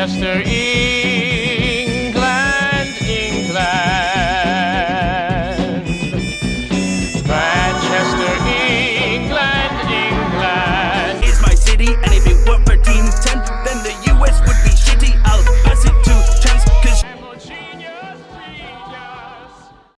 Chester E.